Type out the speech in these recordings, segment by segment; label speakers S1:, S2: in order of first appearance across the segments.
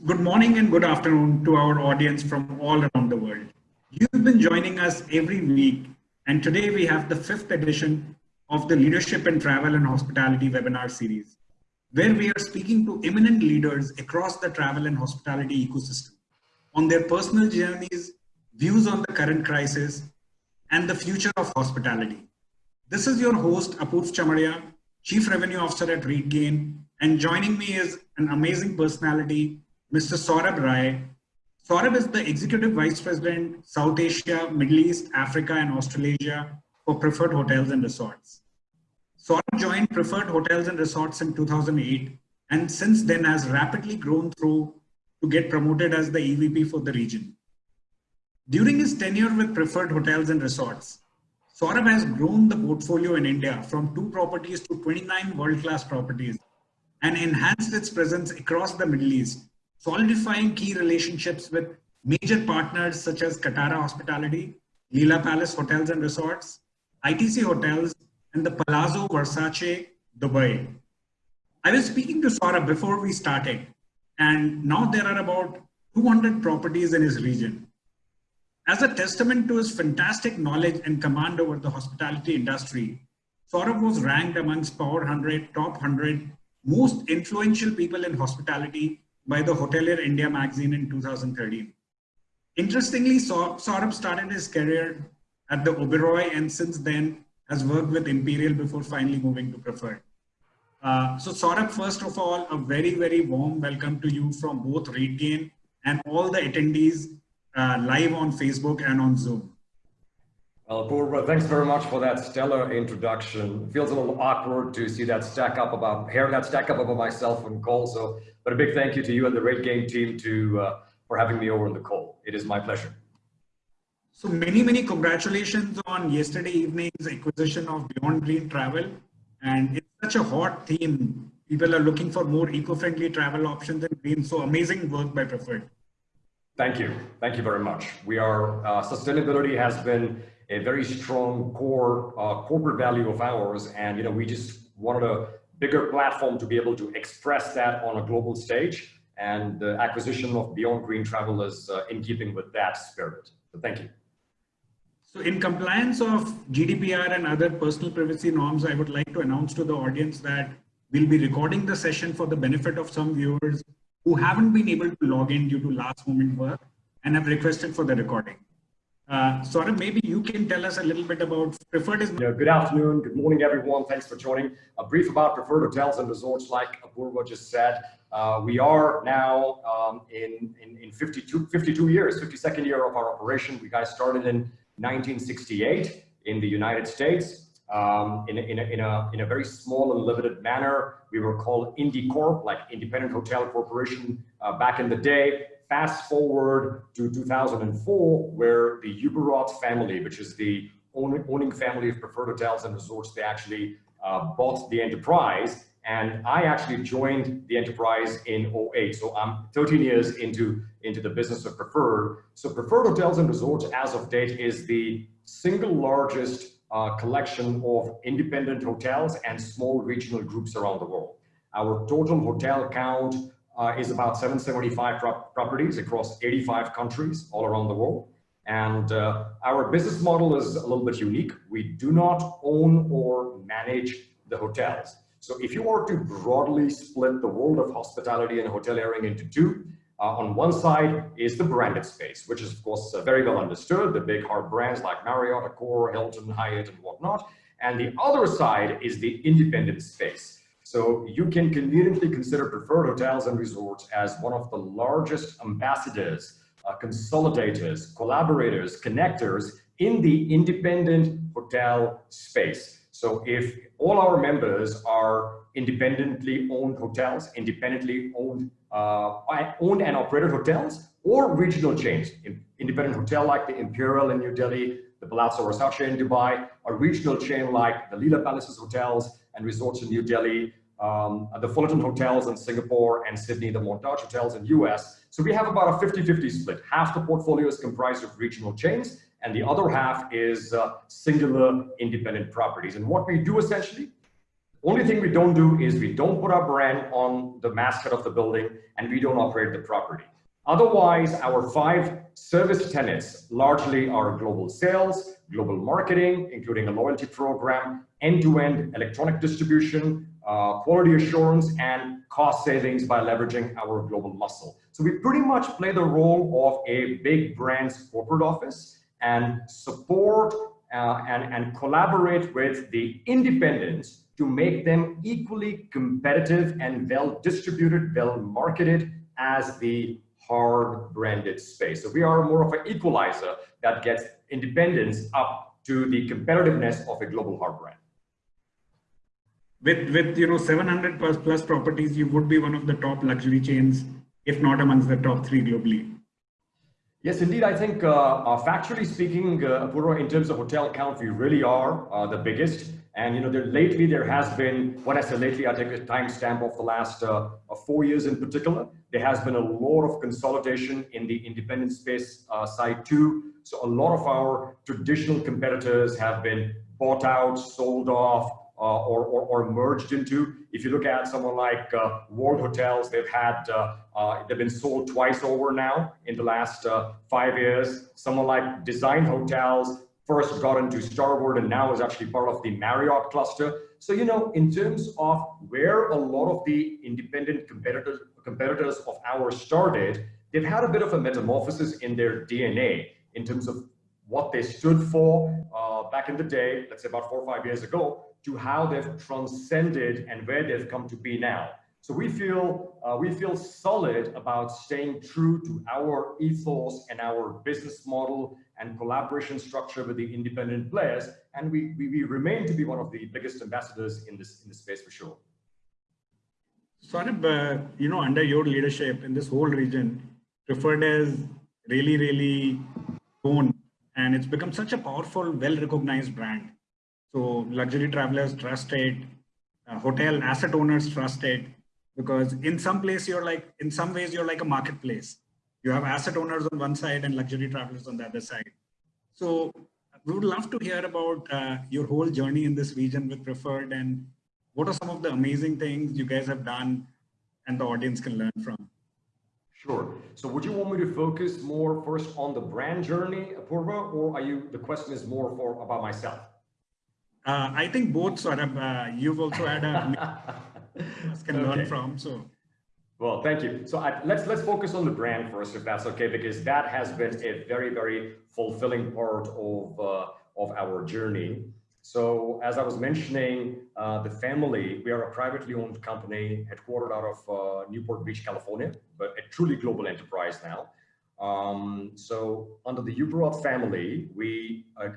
S1: Good morning and good afternoon to our audience from all around the world. You've been joining us every week, and today we have the fifth edition of the Leadership in Travel and Hospitality webinar series, where we are speaking to eminent leaders across the travel and hospitality ecosystem on their personal journeys, views on the current crisis, and the future of hospitality. This is your host, Apurv Chamaria, Chief Revenue Officer at RateGain, and joining me is an amazing personality, Mr. Saurabh Rai. Saurabh is the Executive Vice President, South Asia, Middle East, Africa, and Australasia for Preferred Hotels and Resorts. Saurabh joined Preferred Hotels and Resorts in 2008, and since then has rapidly grown through to get promoted as the EVP for the region. During his tenure with Preferred Hotels and Resorts, Saurabh has grown the portfolio in India from two properties to 29 world-class properties and enhanced its presence across the Middle East solidifying key relationships with major partners such as Katara Hospitality, Leela Palace Hotels and Resorts, ITC Hotels, and the Palazzo Versace, Dubai. I was speaking to Saurabh before we started, and now there are about 200 properties in his region. As a testament to his fantastic knowledge and command over the hospitality industry, Saurabh was ranked amongst Power 100 top 100 most influential people in hospitality by the Hotelier India magazine in 2013. Interestingly, Saurabh started his career at the Oberoi and since then has worked with Imperial before finally moving to Preferred. Uh, so Saurabh, first of all, a very, very warm welcome to you from both RateGain and all the attendees uh, live on Facebook and on Zoom.
S2: Well, Purva, thanks very much for that stellar introduction. It feels a little awkward to see that stack up about hair that stack up about myself and Cole. So, but a big thank you to you and the RateGain team to uh, for having me over on the call. It is my pleasure.
S1: So many, many congratulations on yesterday evening's acquisition of Beyond Green Travel. And it's such a hot theme. People are looking for more eco-friendly travel options and green. So amazing work by Preferred.
S2: Thank you. Thank you very much. We are, uh, sustainability has been a very strong core uh, corporate value of ours. And, you know, we just wanted a bigger platform to be able to express that on a global stage. And the acquisition of Beyond Green Travel is uh, in keeping with that spirit. So thank you.
S1: So in compliance of GDPR and other personal privacy norms, I would like to announce to the audience that we'll be recording the session for the benefit of some viewers who haven't been able to log in due to last moment work and have requested for the recording. Uh, Saurabh, maybe you can tell us a little bit about Preferred is.
S2: Yeah, good afternoon, good morning, everyone. Thanks for joining. A brief about Preferred Hotels and Resorts, like Apurva just said. Uh, we are now um, in, in, in 52, 52 years, 52nd year of our operation. We guys started in 1968 in the United States. Um, in, a, in, a, in, a, in a very small and limited manner. We were called IndyCorp, like Independent Hotel Corporation uh, back in the day. Fast forward to 2004, where the Ueberroth family, which is the owning family of preferred hotels and resorts, they actually uh, bought the enterprise. And I actually joined the enterprise in 08. So I'm 13 years into, into the business of preferred. So preferred hotels and resorts as of date is the single largest uh, collection of independent hotels and small regional groups around the world. Our total hotel count uh, is about 775 pro properties across 85 countries all around the world. And uh, our business model is a little bit unique. We do not own or manage the hotels. So if you were to broadly split the world of hospitality and hoteliering into two, uh, on one side is the branded space, which is of course uh, very well understood, the big hard brands like Marriott, Accor, Hilton, Hyatt, and whatnot. And the other side is the independent space. So you can conveniently consider preferred hotels and resorts as one of the largest ambassadors, uh, consolidators, collaborators, connectors in the independent hotel space. So if all our members are independently owned hotels, independently owned, uh, owned and operated hotels, or regional chains, independent hotel like the Imperial in New Delhi, the Palazzo Versace in Dubai, a regional chain like the Leela Palaces Hotels and Resorts in New Delhi, um, the Fullerton Hotels in Singapore and Sydney, the Montage Hotels in US. So we have about a 50-50 split. Half the portfolio is comprised of regional chains and the other half is uh, singular independent properties. And what we do essentially, Only thing we don't do is we don't put our brand on the mascot of the building and we don't operate the property. Otherwise, our five service tenets largely are global sales, global marketing, including a loyalty program, end-to-end -end electronic distribution, uh, quality assurance, and cost savings by leveraging our global muscle. So we pretty much play the role of a big brand's corporate office and support uh, and, and collaborate with the independents to make them equally competitive and well distributed, well marketed as the hard branded space. So we are more of an equalizer that gets independence up to the competitiveness of a global hard brand.
S1: With, with you know 700 plus, plus properties, you would be one of the top luxury chains, if not amongst the top three globally.
S2: Yes, indeed. I think, uh, uh, factually speaking, uh, Apurva, in terms of hotel count, we really are uh, the biggest. And you know, there, lately there has been, when I say lately, I take a timestamp of the last uh, four years in particular. There has been a lot of consolidation in the independent space uh, side too. So a lot of our traditional competitors have been bought out, sold off, uh, or, or, or, merged into. If you look at someone like uh, World Hotels, they've had, uh, uh they've been sold twice over now in the last uh, five years. Someone like Design Hotels first got into Starwood and now is actually part of the Marriott cluster. So, you know, in terms of where a lot of the independent competitors, competitors of ours started, they've had a bit of a metamorphosis in their DNA in terms of what they stood for uh, back in the day, let's say about four or five years ago, to how they've transcended and where they've come to be now. So we feel uh, we feel solid about staying true to our ethos and our business model and collaboration structure with the independent players, and we, we, we remain to be one of the biggest ambassadors in this in this space for sure.
S1: Saurabh, uh, you know, under your leadership in this whole region, Preferred as really, really grown, and it's become such a powerful, well-recognized brand. So luxury travelers trust it, uh, hotel asset owners trust it, because in some place you're like, in some ways you're like a marketplace. You have asset owners on one side and luxury travelers on the other side. So we would love to hear about uh, your whole journey in this region with Preferred and what are some of the amazing things you guys have done and the audience can learn from?
S2: Sure. So would you want me to focus more first on the brand journey, Apurva, or are you, the question is more for about myself?
S1: Uh, I think both of, uh, you've also had a can okay. learn from, so.
S2: Well, thank you. So I, let's let's focus on the brand first, if that's okay, because that has been a very, very fulfilling part of, uh, of our journey. So as I was mentioning, uh, the family, we are a privately owned company headquartered out of uh, Newport Beach, California, but a truly global enterprise now. Um, so under the Uberoth family, we uh,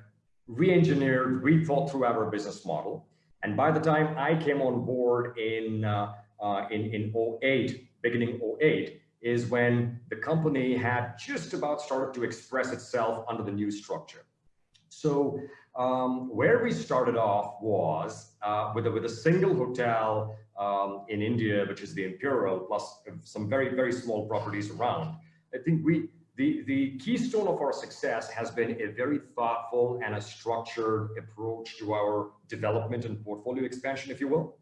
S2: re-engineered, rethought through our business model. And by the time I came on board in, uh, uh, in, in 08, beginning 08, is when the company had just about started to express itself under the new structure. So um, where we started off was uh, with, a, with a single hotel um, in India, which is the Imperial, plus some very, very small properties around. I think we, the, the keystone of our success has been a very thoughtful and a structured approach to our development and portfolio expansion, if you will,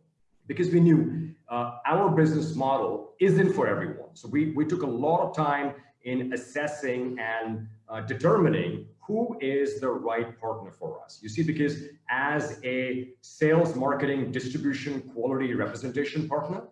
S2: because we knew uh, our business model isn't for everyone. So we, we took a lot of time in assessing and uh, determining who is the right partner for us. You see, because as a sales, marketing, distribution, quality representation partner,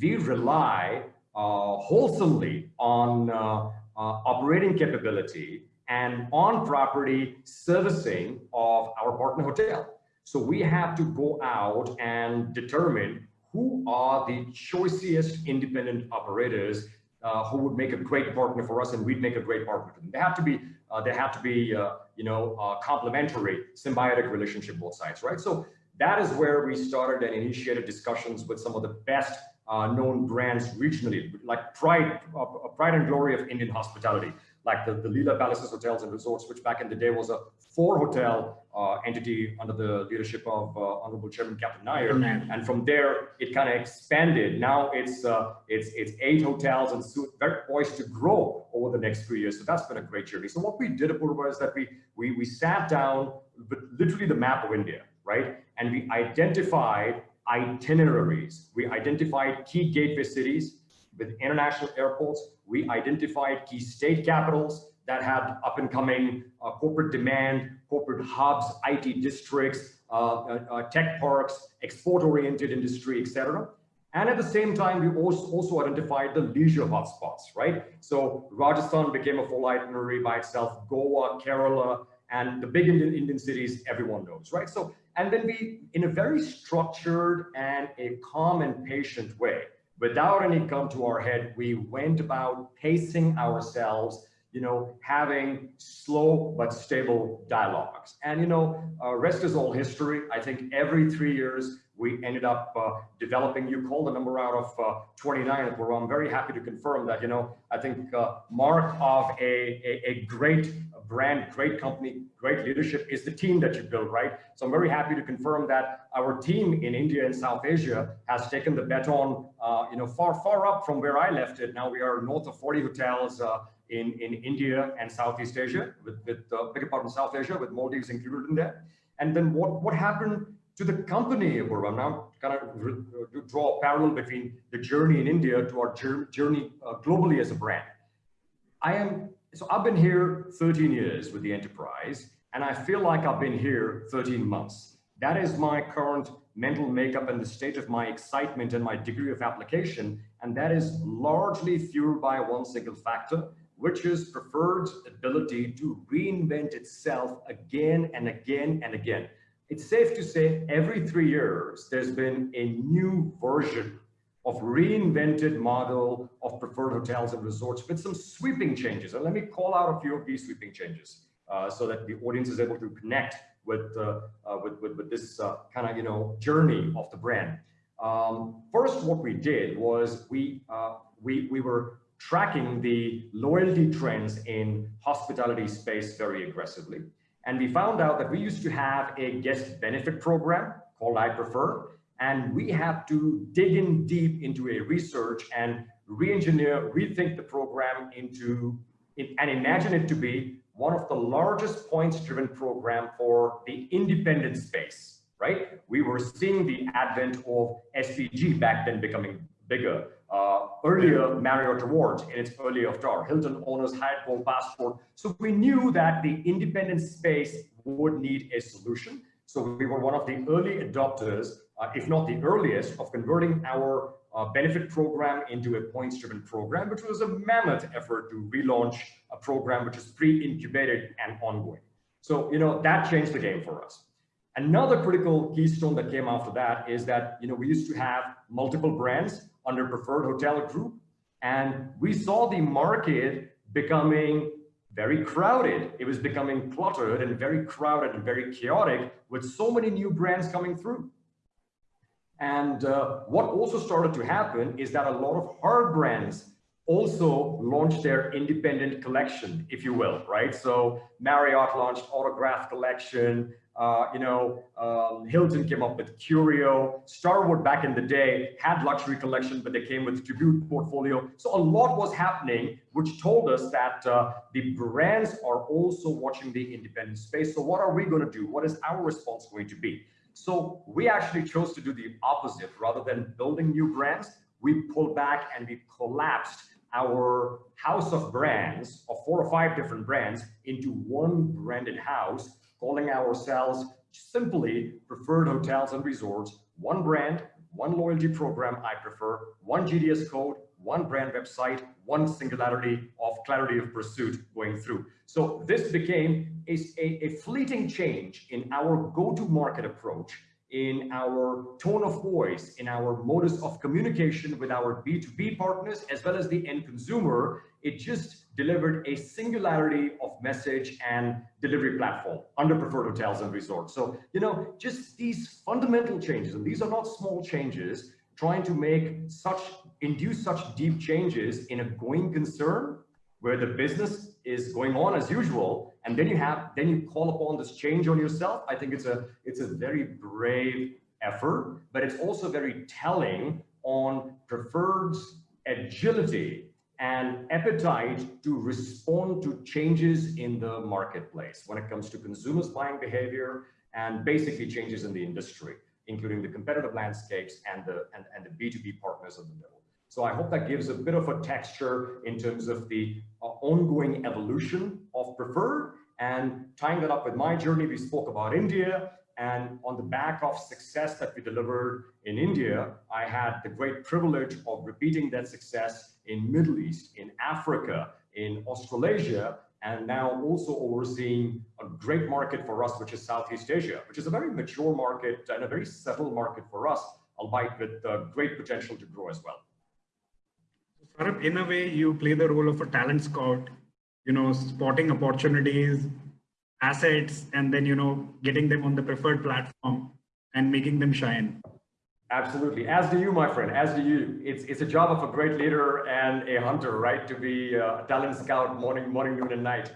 S2: we rely uh, wholesomely on uh, operating capability and on property servicing of our partner hotel. So we have to go out and determine who are the choicest independent operators uh, who would make a great partner for us and we'd make a great partner for them. They have to be, uh, they have to be, uh, you know, uh, complementary, symbiotic relationship both sides, right? So that is where we started and initiated discussions with some of the best uh, known brands regionally, like pride, uh, pride and glory of Indian hospitality, like the, the Leela Palaces Hotels and Resorts, which back in the day was a four hotel uh, entity under the leadership of uh, Honorable Chairman Captain Nair. Mm-hmm. And from there, it kind of expanded. Now it's uh, it's it's eight hotels and soon very poised to grow over the next few years. So that's been a great journey. So what we did, at Apurva, is that we, we, we sat down with literally the map of India, right? And we identified itineraries. We identified key gateway cities with international airports. We identified key state capitals that had up and coming uh, corporate demand, corporate hubs, IT districts, uh, uh, uh, tech parks, export oriented industry, etc. And at the same time, we also, also identified the leisure hotspots, right? So Rajasthan became a full itinerary by itself, Goa, Kerala, and the big Indian, Indian cities everyone knows, right? So, and then we, in a very structured and a calm and patient way, without any come to our head, we went about pacing ourselves you know, having slow but stable dialogues. And, you know, uh, rest is all history. I think every three years, we ended up uh, developing, you call the number out of uh, 29, where I'm very happy to confirm that, you know, I think uh, mark of a, a, a, great brand, great company, great leadership is the team that you build, right? So I'm very happy to confirm that our team in India and South Asia has taken the baton, uh, you know, far, far up from where I left it. Now we are north of 40 hotels, uh, in, in India and Southeast Asia, with, with uh, bigger part of South Asia, with Maldives included in there. And then what, what happened to the company, Apurva? I'm now kind of draw a parallel between the journey in India to our journey uh, globally as a brand. I am, so I've been here 13 years with the enterprise, and I feel like I've been here 13 months. That is my current mental makeup and the state of my excitement and my degree of application. And that is largely fueled by one single factor, which is Preferred's ability to reinvent itself again and again and again. It's safe to say every three years, there's been a new version of reinvented model of preferred hotels and resorts with some sweeping changes. And let me call out a few of these sweeping changes uh, so that the audience is able to connect with, uh, uh, with, with, with, this uh, kind of, you know, journey of the brand. Um, first, what we did was we, uh, we, we were tracking the loyalty trends in hospitality space very aggressively. And we found out that we used to have a guest benefit program called I Prefer, and we have to dig in deep into a research and re-engineer, rethink the program into, and imagine it to be one of the largest points-driven program for the independent space, right? We were seeing the advent of SPG back then becoming bigger. Uh, earlier Marriott Rewards in its early avatar, Hilton Honors Hyatt Gold Passport. So we knew that the independent space would need a solution. So we were one of the early adopters, uh, if not the earliest, of converting our uh, benefit program into a points-driven program, which was a mammoth effort to relaunch a program which is pre-incubated and ongoing. So, you know, that changed the game for us. Another critical keystone that came after that is that, you know, we used to have multiple brands under preferred hotel group. And we saw the market becoming very crowded. It was becoming cluttered and very crowded and very chaotic with so many new brands coming through. And uh, what also started to happen is that a lot of hard brands also launched their independent collection, if you will, right? So Marriott launched Autograph Collection, uh, you know, um, Hilton came up with Curio. Starwood back in the day had luxury collection, but they came with Tribute portfolio. So a lot was happening, which told us that uh, the brands are also watching the independent space. So what are we going to do? What is our response going to be? So we actually chose to do the opposite. Rather than building new brands, we pulled back and we collapsed our house of brands of four or five different brands into one branded house calling ourselves simply Preferred Hotels and Resorts, one brand, one loyalty program I prefer, one GDS code, one brand website, one singularity of clarity of pursuit going through. So this became a, a, a fleeting change in our go-to-market approach, in our tone of voice, in our modus of communication with our B2B partners, as well as the end consumer. It just delivered a singularity of message and delivery platform under preferred hotels and resorts. So, you know, just these fundamental changes, and these are not small changes, trying to make such, induce such deep changes in a going concern where the business is going on as usual, and then you have, then you call upon this change on yourself. I think it's a, it's a very brave effort, but it's also very telling on preferred's agility and appetite to respond to changes in the marketplace when it comes to consumers buying behavior and basically changes in the industry. including the competitive landscapes and the, and, and the B2B partners in the middle. So I hope that gives a bit of a texture in terms of the uh, ongoing evolution of preferred and tying that up with my journey, we spoke about India and on the back of success that we delivered in India, I had the great privilege of repeating that success in Middle East, in Africa, in Australasia, and now also overseeing a great market for us, which is Southeast Asia, which is a very mature market and a very settled market for us, albeit with uh, great potential to grow as well.
S1: Saurabh, in a way, you play the role of a talent scout, you know, spotting opportunities, assets, and then, you know, getting them on the preferred platform and making them shine.
S2: Absolutely. As do you, my friend, as do you. It's, it's a job of a great leader and a hunter, right? To be uh, a talent scout morning, morning, noon, and night.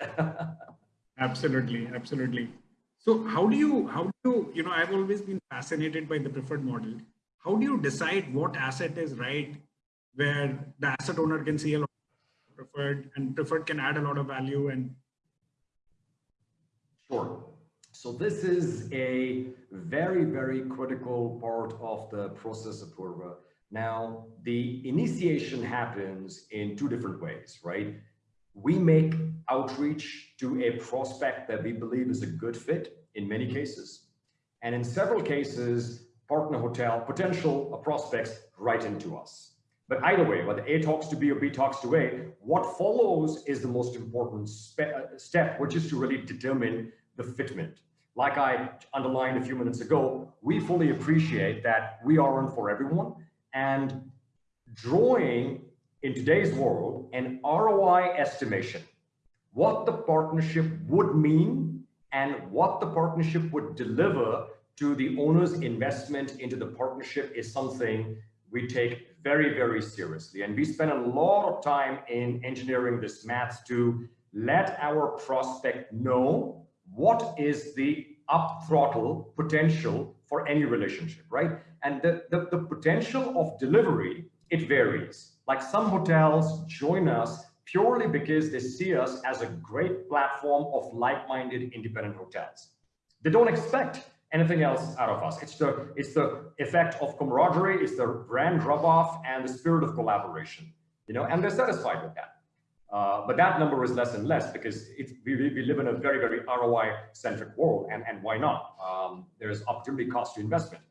S1: absolutely. Absolutely. So how do you, how do you, you know, I've always been fascinated by the preferred model. How do you decide what asset is right where the asset owner can see a lot of preferred and preferred can add a lot of value and
S2: Sure. So this is a very, very critical part of the process of Purva. Now, the initiation happens in two different ways, right? We make outreach to a prospect that we believe is a good fit in many cases. And in several cases, partner hotel, potential prospects write into us. But either way, whether A talks to B or B talks to A, what follows is the most important uh, step, which is to really determine the fitment. Like I underlined a few minutes ago, we fully appreciate that we aren't for everyone and drawing in today's world an ROI estimation, what the partnership would mean and what the partnership would deliver to the owner's investment into the partnership is something we take very, very seriously. And we spend a lot of time in engineering this math to let our prospect know what is the up throttle potential for any relationship, right? And the, the, the potential of delivery, it varies. Like some hotels join us purely because they see us as a great platform of like-minded independent hotels. They don't expect anything else out of us. It's the, it's the effect of camaraderie, it's the brand rub-off and the spirit of collaboration, you know, and they're satisfied with that. Uh, but that number is less and less because we, we live in a very, very ROI-centric world, and, and why not? Um, there's opportunity cost to investment.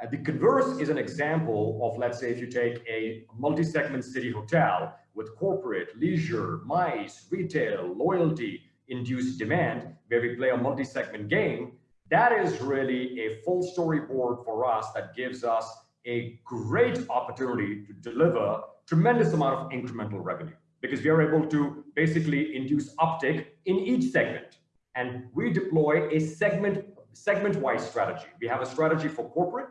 S2: Uh, the converse is an example of, let's say, if you take a multi-segment city hotel with corporate, leisure, MICE, retail, loyalty, induced demand, where we play a multi-segment game, that is really a full storyboard for us that gives us a great opportunity to deliver tremendous amount of incremental revenue because we are able to basically induce uptick in each segment. And we deploy a segment segment-wise strategy. We have a strategy for corporate,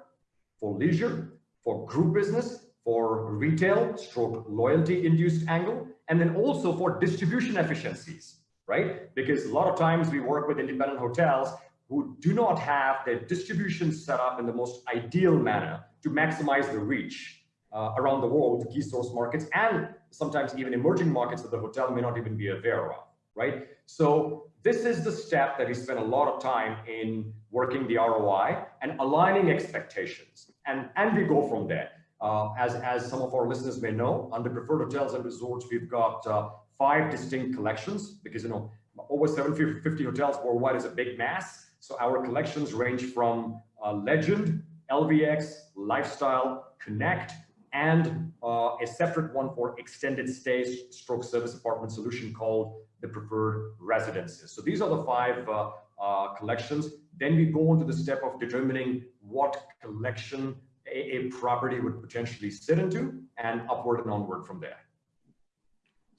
S2: for leisure, for group business, for retail, stroke loyalty induced angle, and then also for distribution efficiencies, right? Because a lot of times we work with independent hotels who do not have their distribution set up in the most ideal manner to maximize the reach uh, around the world to key source markets and sometimes even emerging markets that the hotel may not even be aware of, right? So this is the step that we spend a lot of time in working the ROI and aligning expectations. And, and we go from there. Uh, as, as some of our listeners may know, under preferred hotels and resorts, we've got uh, five distinct collections because, you know, over 750 hotels worldwide is a big mass. So our collections range from uh, Legend, LVX, Lifestyle, Connect, and uh, a separate one for extended stay stroke service apartment solution called the preferred residences. So these are the five uh, uh, collections. Then we go on to the step of determining what collection a, a, property would potentially sit into and upward and onward from there.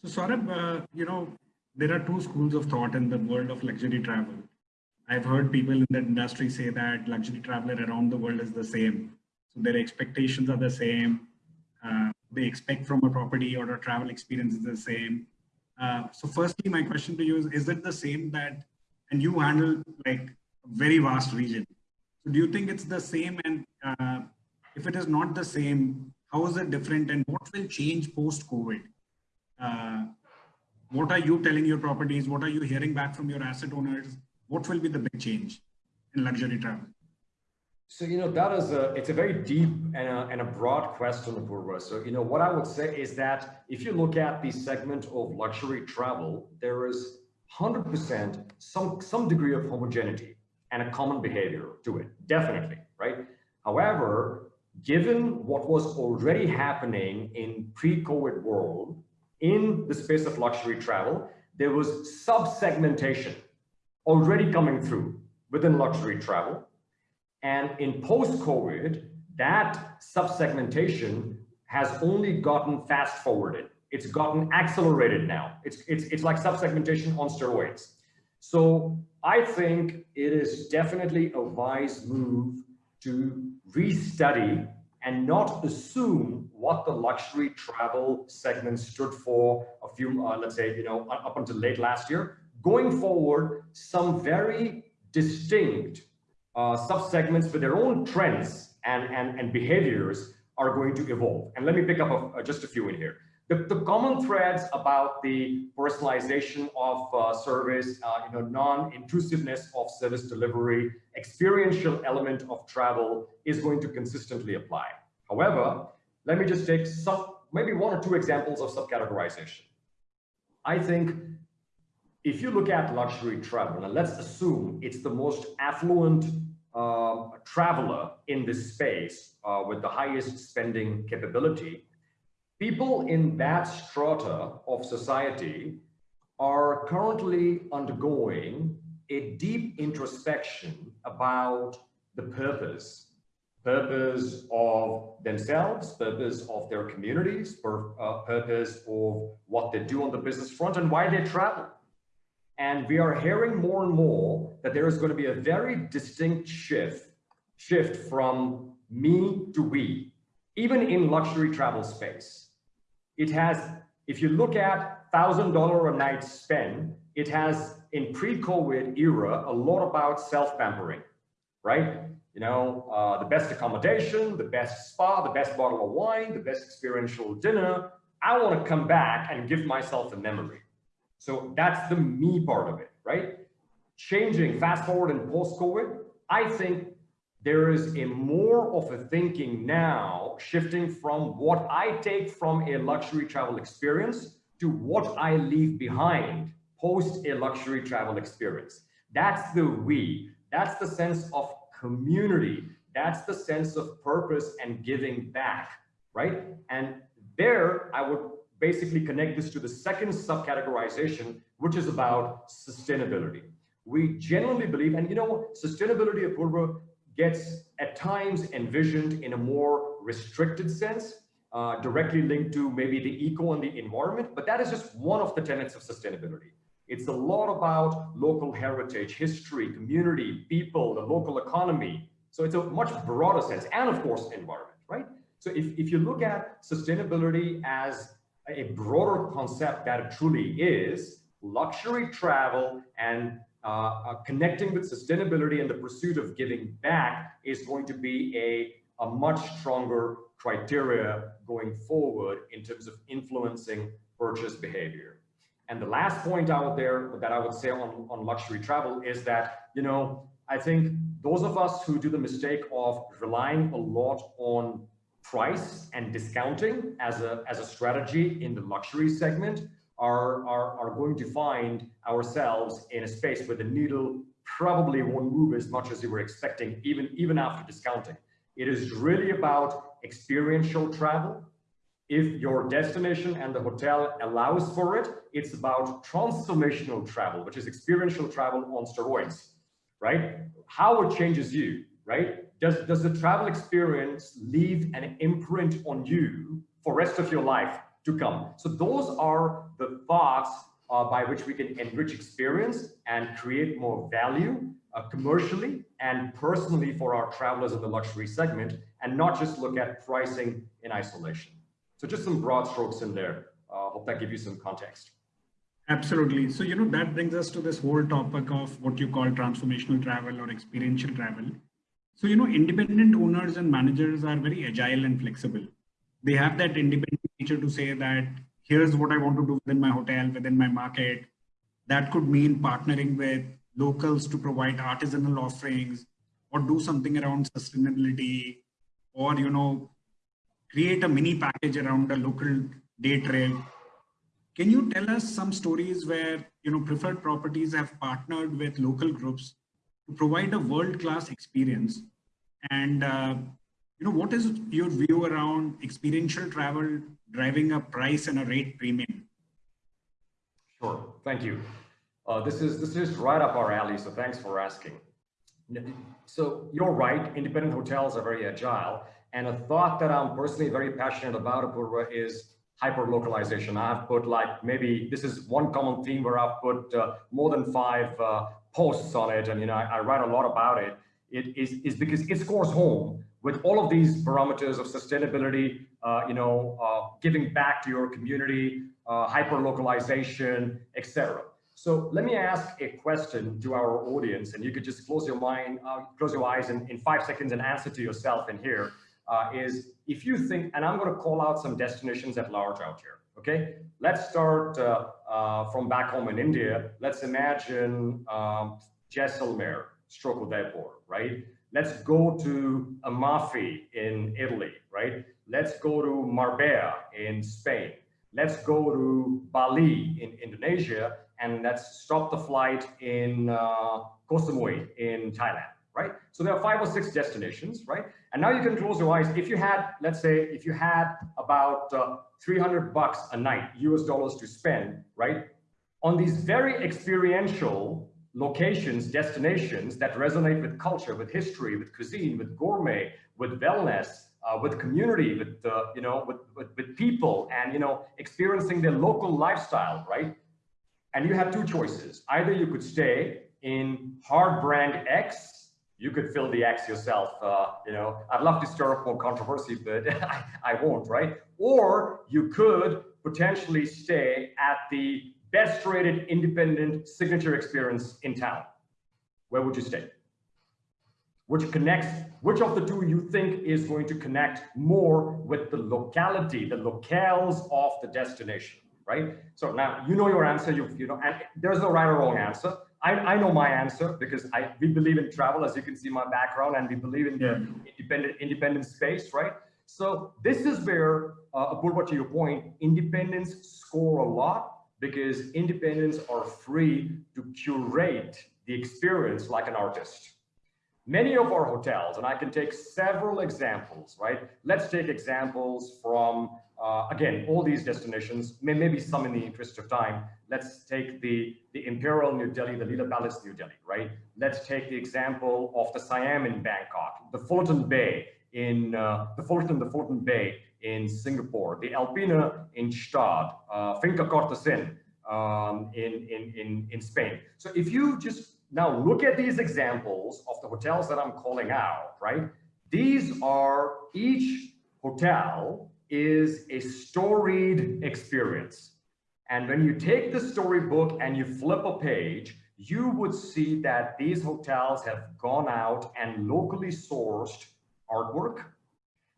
S1: So Saurabh, uh, you know, there are two schools of thought in the world of luxury travel. I've heard people in the industry say that luxury traveler around the world is the same. So their expectations are the same uh, they expect from a property or a travel experience is the same. Uh, so firstly, my question to you is, is it the same that, and you handle like a very vast region. So do you think it's the same? And uh, if it is not the same, how is it different and what will change post-COVID? Uh, what are you telling your properties? What are you hearing back from your asset owners? What will be the big change in luxury travel?
S2: So, you know, that is a, it's a very deep and a, and a broad question, Apurva. So, you know, what I would say is that if you look at the segment of luxury travel, there is 100% some, some degree of homogeneity and a common behavior to it, definitely, right? However, given what was already happening in pre-COVID world, in the space of luxury travel, there was sub-segmentation already coming through within luxury travel and in post-COVID, that sub-segmentation has only gotten fast forwarded. It's gotten accelerated now. It's, it's, it's like sub-segmentation on steroids. So I think it is definitely a wise move to restudy and not assume what the luxury travel segment stood for a few, uh, let's say, you know, up until late last year. Going forward, some very distinct uh, subsegments with their own trends and, and, and behaviors are going to evolve. And let me pick up a, just a few in here. The, the, common threads about the personalization of uh, service, uh, you know, non-intrusiveness of service delivery, experiential element of travel is going to consistently apply. However, let me just take some, maybe one or two examples of subcategorization. I think if you look at luxury travel, and let's assume it's the most affluent uh, traveler in this space uh, with the highest spending capability, people in that strata of society are currently undergoing a deep introspection about the purpose purpose of themselves, purpose of their communities, pur uh, purpose of what they do on the business front and why they travel. And we are hearing more and more that there is going to be a very distinct shift, shift from me to we, even in luxury travel space. It has, if you look at $1,000 a night spend, it has in pre-COVID era, a lot about self-pampering, right? You know, uh, the best accommodation, the best spa, the best bottle of wine, the best experiential dinner. I want to come back and give myself a memory. So that's the me part of it, right? Changing fast forward and post COVID, I think there is a more of a thinking now shifting from what I take from a luxury travel experience to what I leave behind post a luxury travel experience. That's the we. That's the sense of community. That's the sense of purpose and giving back, right? And there, I would basically connect this to the second subcategorization, which is about sustainability. We genuinely believe, and you know, sustainability of Apurva gets at times envisioned in a more restricted sense, uh, directly linked to maybe the eco and the environment, but that is just one of the tenets of sustainability. It's a lot about local heritage, history, community, people, the local economy. So it's a much broader sense, and of course, environment, right? So if, if you look at sustainability as a broader concept that it truly is, luxury travel and uh, uh, connecting with sustainability and the pursuit of giving back is going to be a, a much stronger criteria going forward in terms of influencing purchase behavior. And the last point out there that I would say on, on luxury travel is that, you know, I think those of us who do the mistake of relying a lot on price and discounting as a, as a strategy in the luxury segment are, are, are going to find ourselves in a space where the needle probably won't move as much as you were expecting, even, even after discounting. It is really about experiential travel. If your destination and the hotel allows for it, it's about transformational travel, which is experiential travel on steroids, right? How it changes you, right? Does, does the travel experience leave an imprint on you for rest of your life to come? So those are the thoughts uh, by which we can enrich experience and create more value uh, commercially and personally for our travelers in the luxury segment and not just look at pricing in isolation. So just some broad strokes in there. Uh, hope that gives you some context.
S1: Absolutely. So, you know, that brings us to this whole topic of what you call transformational travel or experiential travel. So, you know, independent owners and managers are very agile and flexible. They have that independent nature to say that here's what I want to do within my hotel, within my market. That could mean partnering with locals to provide artisanal offerings or do something around sustainability or, you know, create a mini package around a local day trip. Can you tell us some stories where, you know, preferred properties have partnered with local groups to provide a world-class experience? And, uh, you know, what is your view around experiential travel driving a price and a rate premium?
S2: Sure, thank you. Uh, this is this is right up our alley, so thanks for asking. So you're right, independent hotels are very agile, and a thought that I'm personally very passionate about, Apurva, is hyper-localization. I've put like, maybe this is one common theme where I've put uh, more than five uh, posts on it, and you know, I, I, write a lot about it. It is, is because it scores home with all of these parameters of sustainability, uh, you know, uh, giving back to your community, uh, hyper-localization, etc. So let me ask a question to our audience, and you could just close your mind, uh, close your eyes in, in five seconds and answer to yourself in here. Uh, is if you think, and I'm going to call out some destinations at large out here. Okay, let's start uh, uh, from back home in India. Let's imagine um, Jaisalmer, stroke Udaipur, right? Let's go to Amalfi in Italy, right? Let's go to Marbella in Spain. Let's go to Bali in Indonesia, and let's stop the flight in uh, Koh Samui in Thailand right? So there are five or six destinations, right? And now you can close your eyes. If you had, let's say, if you had about uh, 300 bucks a night, US dollars to spend, right? On these very experiential locations, destinations that resonate with culture, with history, with cuisine, with gourmet, with wellness, uh, with community, with, uh, you know, with, with, with people and, you know, experiencing their local lifestyle, right? And you have two choices. Either you could stay in hard brand X you could fill the X yourself. Uh, you know, I'd love to stir up more controversy, but I, I won't, right? Or you could potentially stay at the best rated independent signature experience in town. Where would you stay? Which connects, which of the two you think is going to connect more with the locality, the locales of the destination, right? So now you know your answer, you, you know, and there's no right or wrong answer. I, I know my answer because I we believe in travel, as you can see my background, and we believe in the independent independent space, right? So this is where, uh, Apurva, to your point, independents score a lot because independents are free to curate the experience like an artist. Many of our hotels, and I can take several examples, right? Let's take examples from uh, again, all these destinations, may, maybe some in the interest of time. Let's take the, the Imperial New Delhi, the Leela Palace New Delhi, right? Let's take the example of the Siam in Bangkok, the Fullerton Bay in uh, the Fullerton, the Fullerton Bay in Singapore, the Alpina in Gstaad, uh, Finca Cortesin um, in, in, in, in Spain. So if you just now look at these examples of the hotels that I'm calling out, right? These are each hotel is a storied experience. And when you take the storybook and you flip a page, you would see that these hotels have gone out and locally sourced artwork.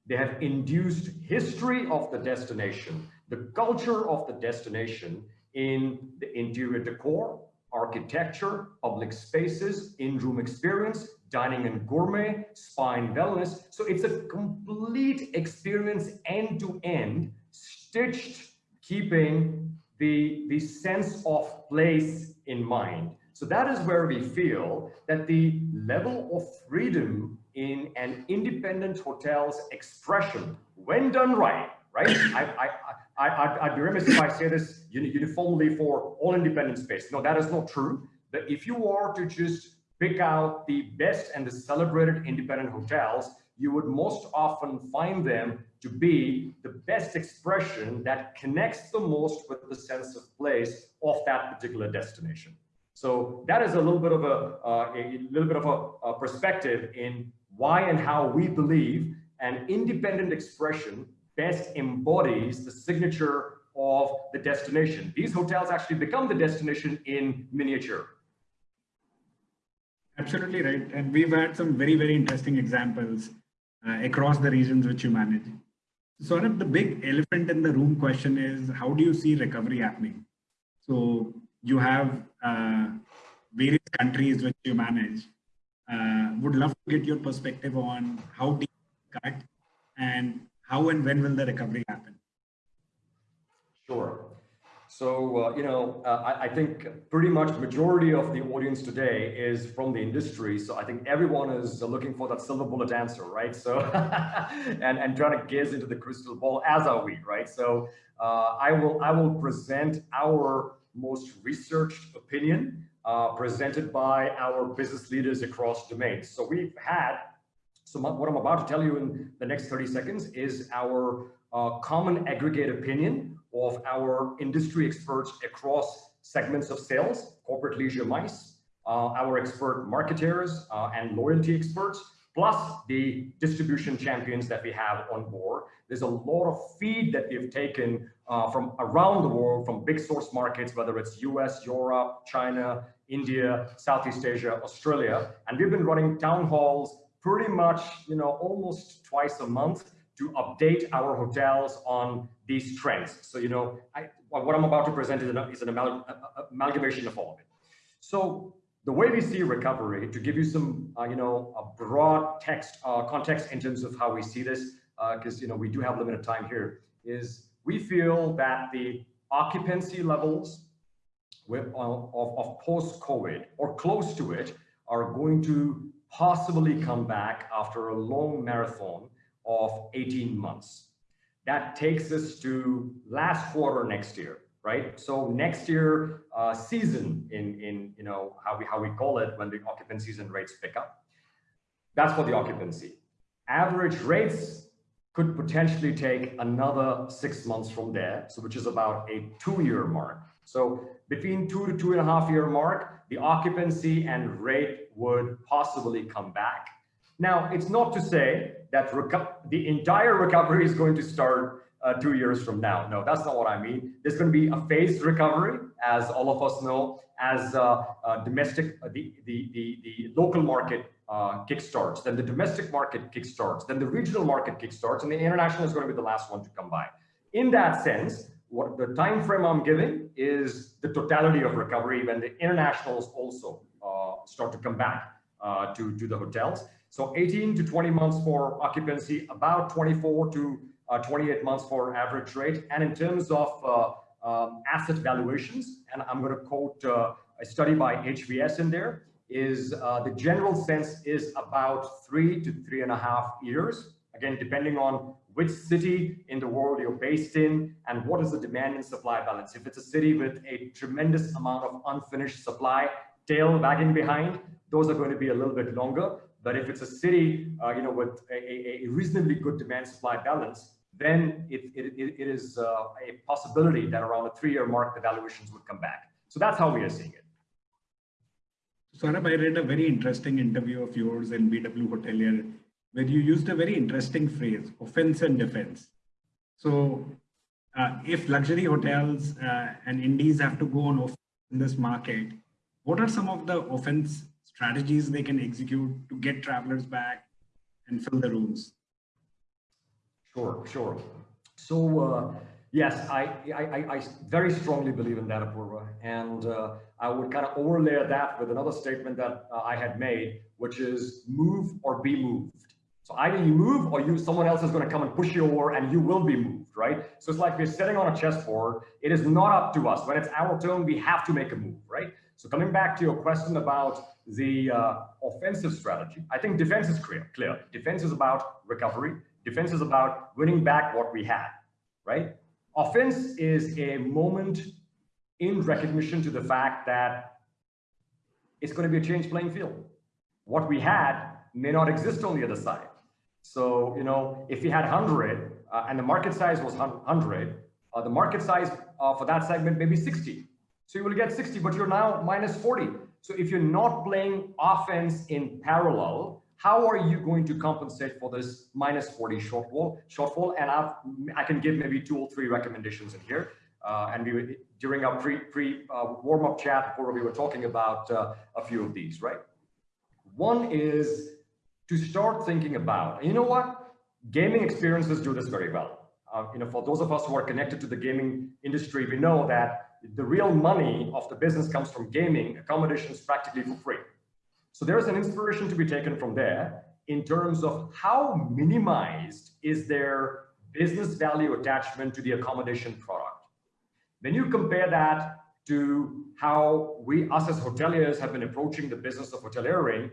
S2: They have induced history of the destination, the culture of the destination in the interior decor, architecture, public spaces, in-room experience, dining and gourmet, spine wellness. So it's a complete experience end to end, stitched, keeping the, the sense of place in mind. So that is where we feel that the level of freedom in an independent hotel's expression, when done right, right? I, I, I, I'd be remiss if I say this uniformly for all independent space. No, that is not true. That if you are to just pick out the best and the celebrated independent hotels, you would most often find them to be the best expression that connects the most with the sense of place of that particular destination. So that is a little bit of a, uh, a little bit of a, a perspective in why and how we believe an independent expression best embodies the signature of the destination. These hotels actually become the destination in miniature.
S1: Absolutely right. And we've had some very, very interesting examples uh, across the regions which you manage. Sort of the big elephant in the room question is how do you see recovery happening? So you have uh, various countries which you manage. Uh, would love to get your perspective on how deep cut and how and when will the recovery happen?
S2: Sure. So, uh, you know, uh, I, I, think pretty much majority of the audience today is from the industry. So I think everyone is looking for that silver bullet answer, right? So, and, and trying to gaze into the crystal ball as are we, right? So uh, I will I will present our most researched opinion uh, presented by our business leaders across domains. So we've had, so what I'm about to tell you in the next 30 seconds is our uh, common aggregate opinion of our industry experts across segments of sales, corporate leisure MICE, uh, our expert marketers uh, and loyalty experts, plus the distribution champions that we have on board. There's a lot of feed that we've taken uh, from around the world, from big source markets, whether it's US, Europe, China, India, Southeast Asia, Australia. And we've been running town halls pretty much, you know, almost twice a month to update our hotels on these trends. So, you know, I, what I'm about to present is an, is an amal amalgamation of all of it. So the way we see recovery, to give you some, uh, you know, a broad text uh, context in terms of how we see this, because, uh, you know, we do have limited time here, is we feel that the occupancy levels with, of, of post-COVID or close to it are going to possibly come back after a long marathon of 18 months. That takes us to last quarter next year right? So next year uh, season in, in, you know, how we, how we call it when the occupancies and rates pick up. That's for the occupancy. Average rates could potentially take another six months from there, so which is about a two-year mark. So between two to two and a half year mark, the occupancy and rate would possibly come back. Now, it's not to say that the entire recovery is going to start uh, two years from now. No, that's not what I mean. There's going to be a phased recovery, as all of us know, as uh, uh, domestic, uh, the, the, the, the local market uh, kickstarts, then the domestic market kickstarts, then the regional market kickstarts, and the international is going to be the last one to come by. In that sense, what the time frame I'm giving is the totality of recovery when the internationals also uh, start to come back to, to the hotels. So 18 to 20 months for occupancy, about 24 to uh, 28 months for average rate. And in terms of uh, um, asset valuations, and I'm going to quote uh, a study by HVS in there, is the general sense is about three to three and a half years. Again, depending on which city in the world you're based in and what is the demand and supply balance. If it's a city with a tremendous amount of unfinished supply, tail wagging behind, those are going to be a little bit longer. But if it's a city, uh, you know, with a, a, reasonably good demand supply balance, then it, it, it is uh, a possibility that around a three-year mark, the valuations would come back. So that's how we are seeing it.
S1: Saurabh, I read a very interesting interview of yours in BW Hotelier, where you used a very interesting phrase, offense and defense. So uh, if luxury hotels uh, and indies have to go on in this market, what are some of the offense strategies they can execute to get travelers back and fill the rooms?
S2: Sure, sure. So uh, yes, I, I, I, very strongly believe in that, Apurva. And uh, I would kind of overlay that with another statement that uh, I had made, which is move or be moved. So either you move or you someone else is going to come and push you over and you will be moved, right? So it's like we're sitting on a chessboard. It is not up to us. When it's our turn, we have to make a move, right? So coming back to your question about the uh, offensive strategy, I think defense is clear. Clear. Defense is about recovery. Defense is about winning back what we had, right? Offense is a moment in recognition to the fact that it's going to be a changed playing field. What we had may not exist on the other side. So, you know, if we had 100 uh, and the market size was 100, uh, the market size uh, for that segment may be 60. So you will get 60, but you're now minus 40. So if you're not playing offense in parallel, how are you going to compensate for this minus 40 shortfall? Shortfall, and I've, I can give maybe two or three recommendations in here. Uh, and we during our pre pre uh, warm up chat before we were talking about uh, a few of these, right? One is to start thinking about. You know what? Gaming experiences do this very well. Uh, you know, for those of us who are connected to the gaming industry, we know that the real money of the business comes from gaming. Accommodation is practically for free So there's an inspiration to be taken from there in terms of how minimized is their business value attachment to the accommodation product. When you compare that to how we, us as hoteliers, have been approaching the business of hoteliering,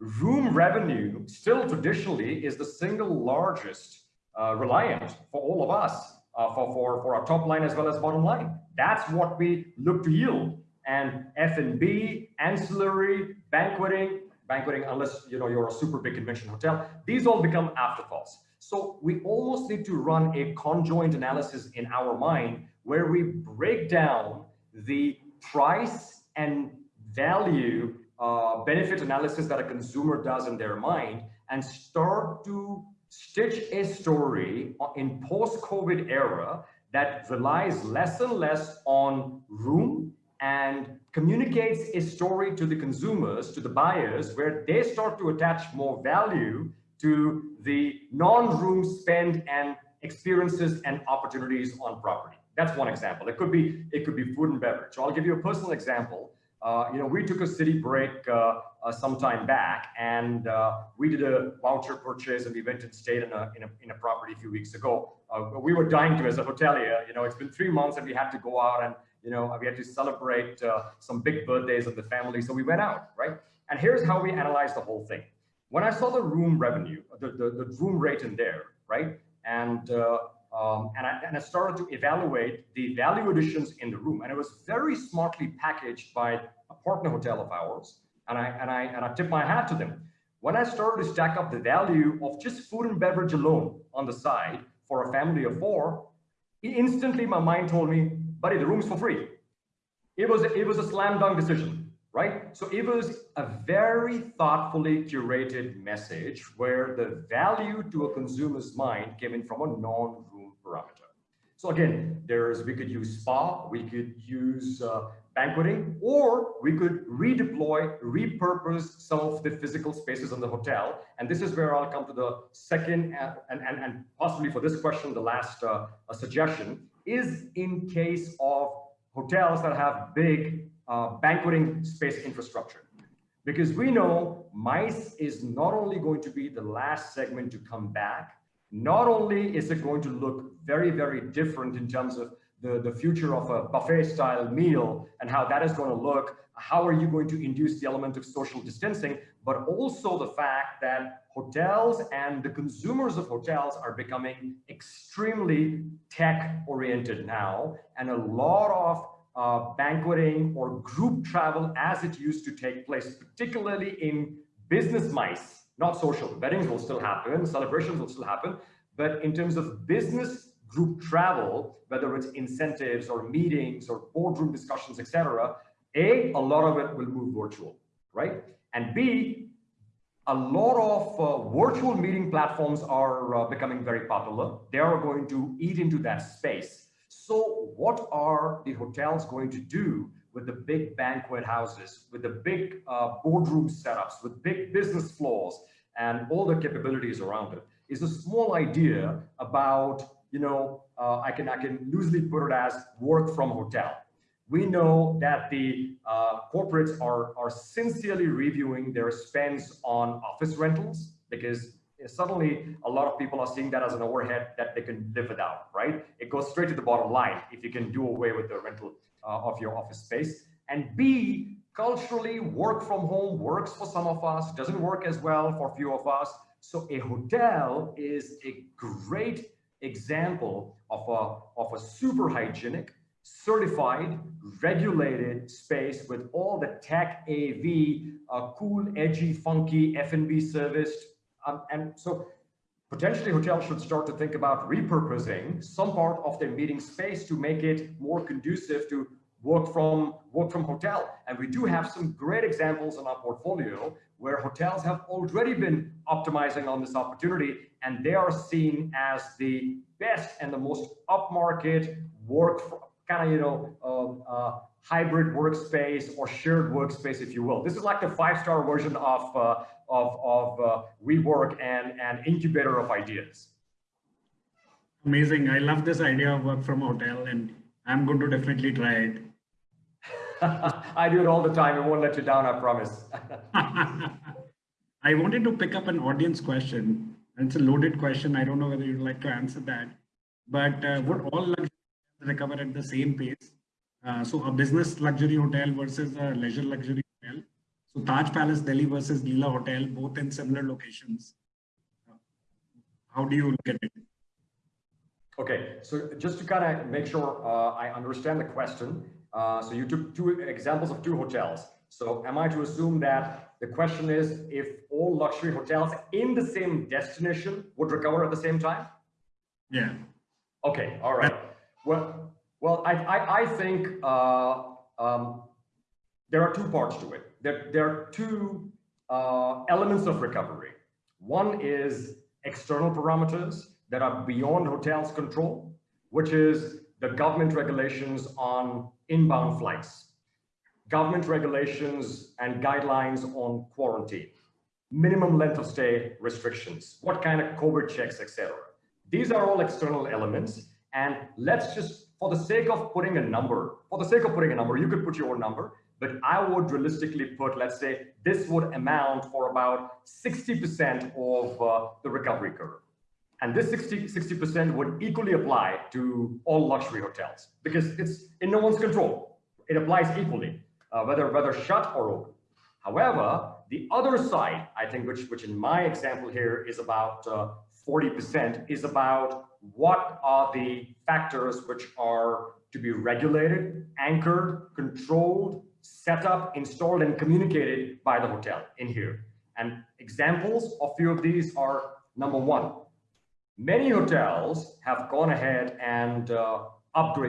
S2: room revenue still traditionally is the single largest uh, reliant for all of us uh, for, for, for our top line as well as bottom line. That's what we look to yield. And F&B, ancillary, banqueting, banqueting, unless you know you're a super big convention hotel, these all become afterthoughts. So we almost need to run a conjoint analysis in our mind where we break down the price and value uh, benefit analysis that a consumer does in their mind and start to stitch a story in post-COVID era that relies less and less on room and communicates a story to the consumers, to the buyers, where they start to attach more value to the non-room spend and experiences and opportunities on property. That's one example. It could be it could be food and beverage. So I'll give you a personal example. Uh, you know, we took a city break uh, uh, some time back, and we did a voucher purchase, and we went and stayed in a in a, in a property a few weeks ago. We were dying to as a hotelier. You know, it's been three months, and we had to go out and you know we had to celebrate some big birthdays of the family, so we went out, right? And here's how we analyzed the whole thing. When I saw the room revenue, the the, the room rate in there, right, and um, and, I, and I started to evaluate the value additions in the room. And it was very smartly packaged by a partner hotel of ours. And I, and I, and I tip my hat to them. When I started to stack up the value of just food and beverage alone on the side for a family of four, instantly my mind told me, buddy, the room's for free. It was, it was a slam dunk decision, right? So it was a very thoughtfully curated message where the value to a consumer's mind came in from a non parameter. So again, there's we could use spa, we could use uh, banqueting, or we could redeploy, repurpose some of the physical spaces in the hotel. And this is where I'll come to the second and, and, and possibly for this question, the last uh, suggestion is in case of hotels that have big uh, banqueting space infrastructure. Because we know MICE is not only going to be the last segment to come back, not only is it going to look very, very different in terms of the, the future of a buffet style meal and how that is going to look, how are you going to induce the element of social distancing, but also the fact that hotels and the consumers of hotels are becoming extremely tech oriented now. And a lot of uh, banqueting or group travel as it used to take place, particularly in business MICE, not social. Weddings will still happen, celebrations will still happen, but in terms of business group travel, whether it's incentives or meetings or boardroom discussions, etc., A, a lot of it will move virtual, right? And B, a lot of uh, virtual meeting platforms are uh, becoming very popular. They are going to eat into that space. So what are the hotels going to do with the big banquet houses, with the big uh, boardroom setups, with big business floors, and all the capabilities around it is a small idea about, you know, uh, I can I can loosely put it as work from hotel. We know that the uh, corporates are are sincerely reviewing their spends on office rentals because suddenly a lot of people are seeing that as an overhead that they can live without, right? It goes straight to the bottom line if you can do away with the rental uh, of your office space. And B, culturally, work from home works for some of us, doesn't work as well for a few of us. So a hotel is a great example of a, of a super hygienic, certified, regulated space with all the tech AV, uh, cool, edgy, funky F&B serviced. Um, and so potentially hotels should start to think about repurposing some part of their meeting space to make it more conducive to work from work from hotel. And we do have some great examples in our portfolio where hotels have already been optimizing on this opportunity and they are seen as the best and the most upmarket work kind of, you know, um, uh, hybrid workspace or shared workspace, if you will. This is like the five-star version of, uh, of, of uh, WeWork and an incubator of ideas.
S1: Amazing. I love this idea of work from hotel and I'm going to definitely try it.
S2: I do it all the time. It won't let you down, I promise.
S1: I wanted to pick up an audience question. It's a loaded question. I don't know whether you'd like to answer that. But uh, would all luxury recover at the same pace? Uh, so a business luxury hotel versus a leisure luxury. So Taj Palace Delhi versus Leela Hotel, both in similar locations. How do you look at it?
S2: Okay, so just to kind of make sure uh, I understand the question. Uh, so you took two examples of two hotels. So am I to assume that the question is if all luxury hotels in the same destination would recover at the same time?
S1: Yeah.
S2: Okay, all right. Well, well, I, I, I think uh, um, there are two parts to it. There, there are two uh, elements of recovery. One is external parameters that are beyond hotels control, which is the government regulations on inbound flights, government regulations and guidelines on quarantine, minimum length of stay restrictions, what kind of COVID checks, etc. These are all external elements. And let's just, for the sake of putting a number, for the sake of putting a number, you could put your own number, but I would realistically put, let's say, this would amount for about 60% of uh, the recovery curve. And this 60, 60% would equally apply to all luxury hotels because it's in no one's control. It applies equally, uh, whether, whether shut or open. However, the other side, I think, which, which in my example here is about 40%, uh, is about what are the factors which are to be regulated, anchored, controlled, set up, installed, and communicated by the hotel in here. And examples of few of these are number one, many hotels have gone ahead and uh.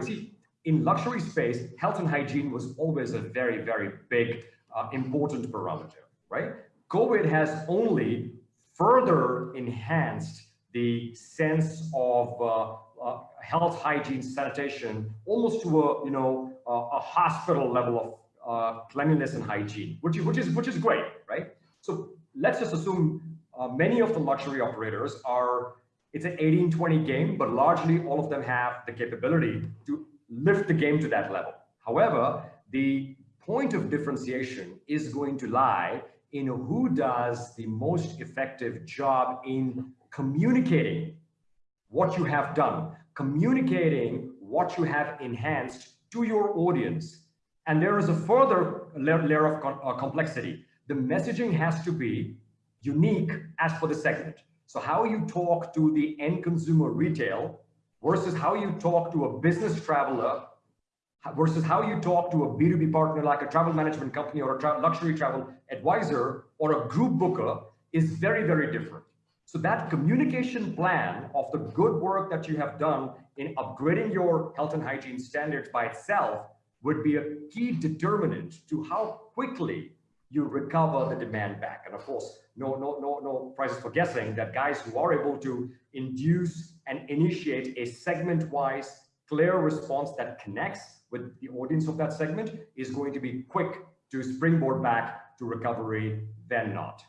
S2: See, in luxury space, health and hygiene was always a very, very big, uh, important parameter, right? COVID has only further enhanced the sense of uh, uh, health, hygiene, sanitation, almost to a, you know, a hospital level of uh, cleanliness and hygiene, which is, which is, which is great, right? So let's just assume uh, many of the luxury operators are, it's an 18-20 game, but largely all of them have the capability to lift the game to that level. However, the point of differentiation is going to lie in who does the most effective job in communicating what you have done, communicating what you have enhanced to your audience. And there is a further layer of uh, complexity. The messaging has to be unique as for the segment. So how you talk to the end consumer retail versus how you talk to a business traveler versus how you talk to a B2B partner like a travel management company or a tra luxury travel advisor or a group booker is very, very different. So that communication plan of the good work that you have done in upgrading your health and hygiene standards by itself would be a key determinant to how quickly you recover the demand back. And of course, no, no, no, no prizes for guessing that guys who are able to induce and initiate a segment-wise clear response that connects with the audience of that segment is going to be quick to springboard back to recovery than not.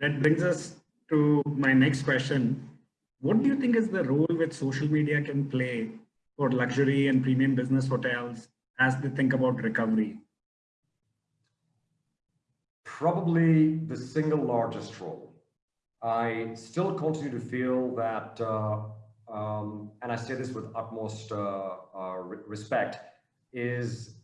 S1: That brings us to my next question. What do you think is the role which social media can play for luxury and premium business hotels as they think about recovery?
S2: Probably the single largest role. I still continue to feel that, uh, um, and I say this with utmost uh, uh, respect, is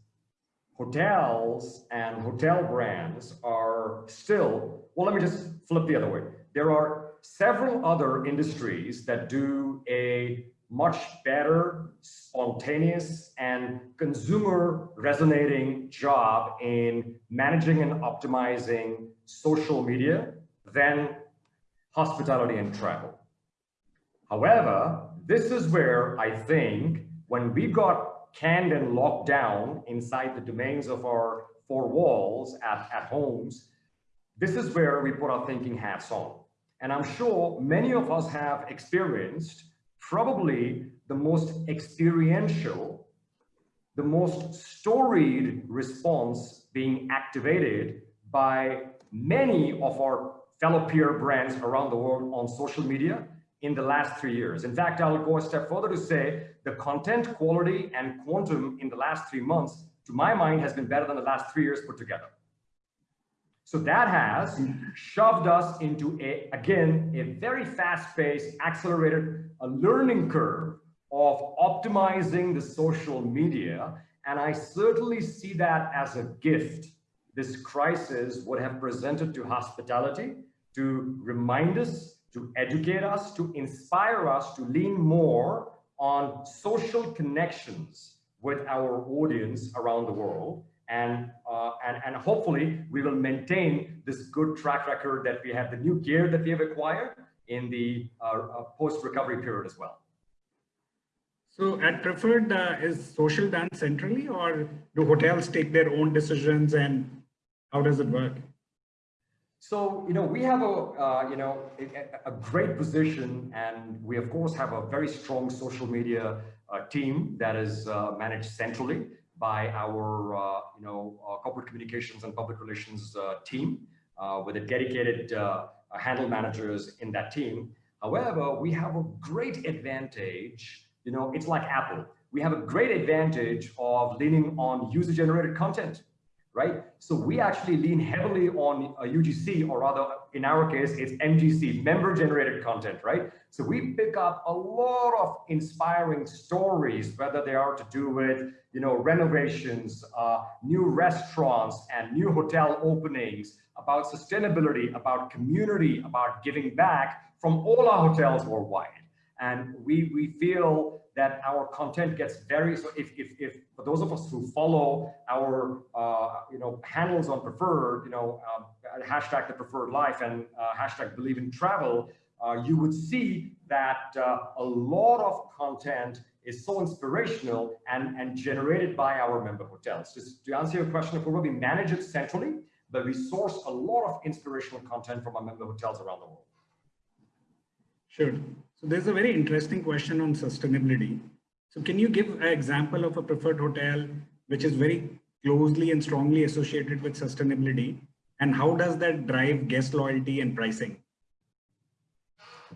S2: hotels and hotel brands are still, well, let me just flip the other way. There are several other industries that do a much better, spontaneous, and consumer resonating job in managing and optimizing social media than hospitality and travel. However, this is where I think when we got canned and locked down inside the domains of our four walls at, at homes, this is where we put our thinking hats on. And I'm sure many of us have experienced probably the most experiential, the most storied response being activated by many of our fellow peer brands around the world on social media in the last three years. In fact, I'll go a step further to say the content quality and quantum in the last three months, to my mind, has been better than the last three years put together. So that has shoved us into a, again, a very fast-paced, accelerated a learning curve of optimizing the social media. And I certainly see that as a gift this crisis would have presented to hospitality to remind us, to educate us, to inspire us to lean more on social connections with our audience around the world. And, uh, and, and hopefully we will maintain this good track record that we have, the new gear that we have acquired in the uh, uh, post-recovery period as well.
S1: So at Preferred, uh, is social done centrally or do hotels take their own decisions and how does it work?
S2: So, you know, we have a, uh, you know, a, a, great position and we of course have a very strong social media uh, team that is uh, managed centrally by our, uh, you know, uh, corporate communications and public relations uh, team with a dedicated handle managers in that team. However, we have a great advantage, you know, it's like Apple. We have a great advantage of leaning on user generated content right? So we actually lean heavily on a UGC, or rather, in our case, it's MGC, member-generated content, right? So we pick up a lot of inspiring stories, whether they are to do with, you know, renovations, uh, new restaurants, and new hotel openings, about sustainability, about community, about giving back from all our hotels worldwide. And we, we feel that our content gets very, so if, if, if for those of us who follow our, uh, you know, handles on preferred, you know, um, hashtag the preferred life and uh, hashtag believe in travel, uh, you would see that uh, a lot of content is so inspirational and, and generated by our member hotels. Just to answer your question, of course, we manage it centrally, but we source a lot of inspirational content from our member hotels around the world.
S1: Sure. So there's a very interesting question on sustainability. So can you give an example of a preferred hotel which is very closely and strongly associated with sustainability? And how does that drive guest loyalty and pricing?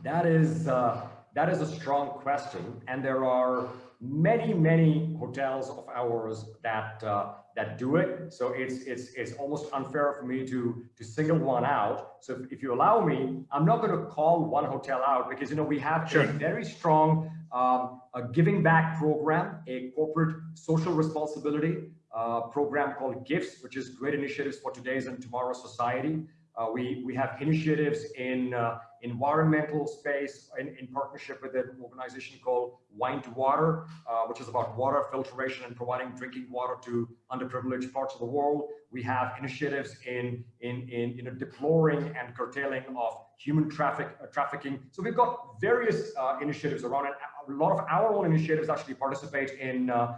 S2: That is, uh, that is a strong question. And there are many, many hotels of ours that uh, that do it. So it's it's it's almost unfair for me to to single one out. So if, if you allow me, I'm not going to call one hotel out because you know we have sure. a very strong um, a giving back program, a corporate social responsibility uh, program called GIFTS, which is great initiatives for today's and tomorrow's society. Uh, we, we have initiatives in uh, environmental space in, in partnership with an organization called Wine to Water, uh, which is about water filtration and providing drinking water to underprivileged parts of the world. We have initiatives in, in, in, in a deploring and curtailing of human traffic uh, trafficking. So we've got various uh, initiatives around it. A lot of our own initiatives actually participate in uh,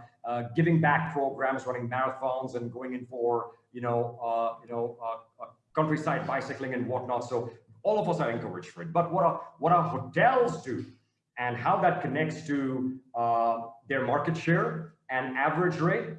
S2: giving back programs, running marathons and going in for, you know, you know, countryside bicycling and whatnot. So all of us are encouraged for it. But what our, what our hotels do and how that connects to uh, their market share and average rate,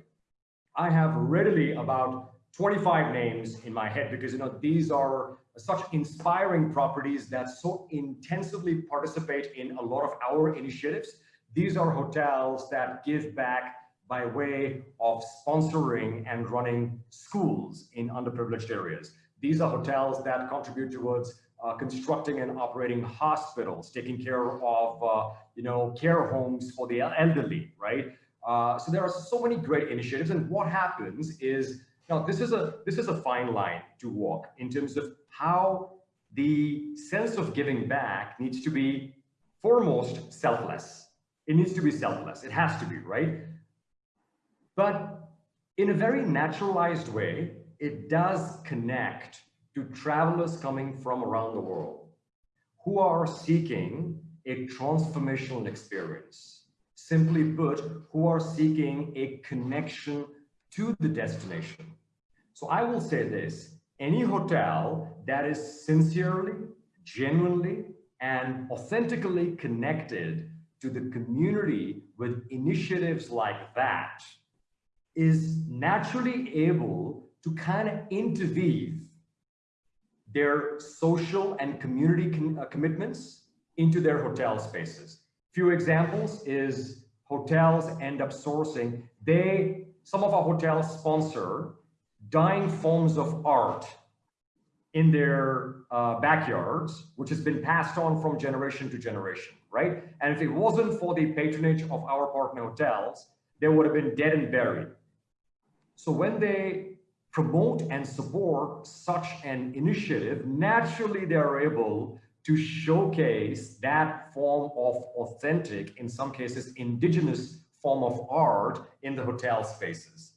S2: I have readily about 25 names in my head because you know these are such inspiring properties that so intensively participate in a lot of our initiatives. These are hotels that give back by way of sponsoring and running schools in underprivileged areas. These are hotels that contribute towards uh, constructing and operating hospitals, taking care of, uh, you know, care homes for the elderly, right? Uh, so there are so many great initiatives. And what happens is, now this is a this is a fine line to walk in terms of how the sense of giving back needs to be foremost selfless. It needs to be selfless. It has to be, right? But in a very naturalized way, it does connect to travelers coming from around the world who are seeking a transformational experience. Simply put, who are seeking a connection to the destination. So I will say this, any hotel that is sincerely, genuinely, and authentically connected to the community with initiatives like that is naturally able to kind of interweave their social and community com uh, commitments into their hotel spaces. A few examples is hotels end up sourcing, they, some of our hotels sponsor dying forms of art in their uh, backyards, which has been passed on from generation to generation, right? And if it wasn't for the patronage of our partner hotels, they would have been dead and buried. So when they promote and support such an initiative, naturally they are able to showcase that form of authentic, in some cases, indigenous form of art in the hotel spaces.